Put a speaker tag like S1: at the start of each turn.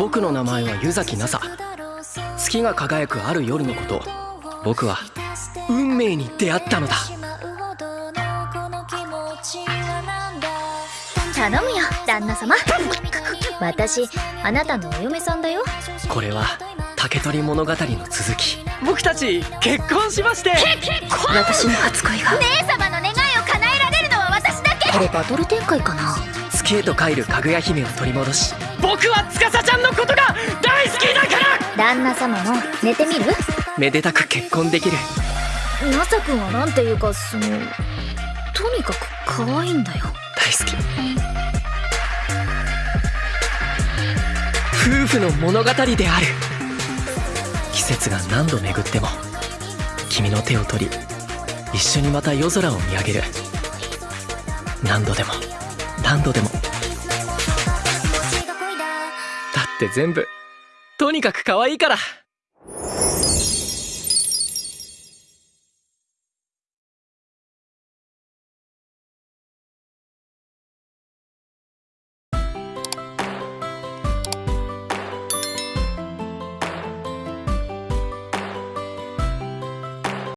S1: 僕の名前は湯崎奈紗月が輝くある夜のこと。僕は運命に出会ったのだ。
S2: 頼むよ旦那様。私あなたのお嫁さんだよ。
S1: これは竹取物語の続き。僕たち結婚しまして。
S2: 私の初恋が。姉様の願いを叶えられるのは私だけ。これバトル展開かな。
S1: 月へと帰るかぐや姫を取り戻し。僕は司
S2: 旦那様も寝てみる？
S1: めでたく結婚できる。
S2: ナサ君はなんていうかそのとにかく可愛いんだよ。
S1: 大好き。夫婦の物語である。季節が何度巡っても君の手を取り一緒にまた夜空を見上げる。何度でも何度でも。だって全部とにかく可愛いから。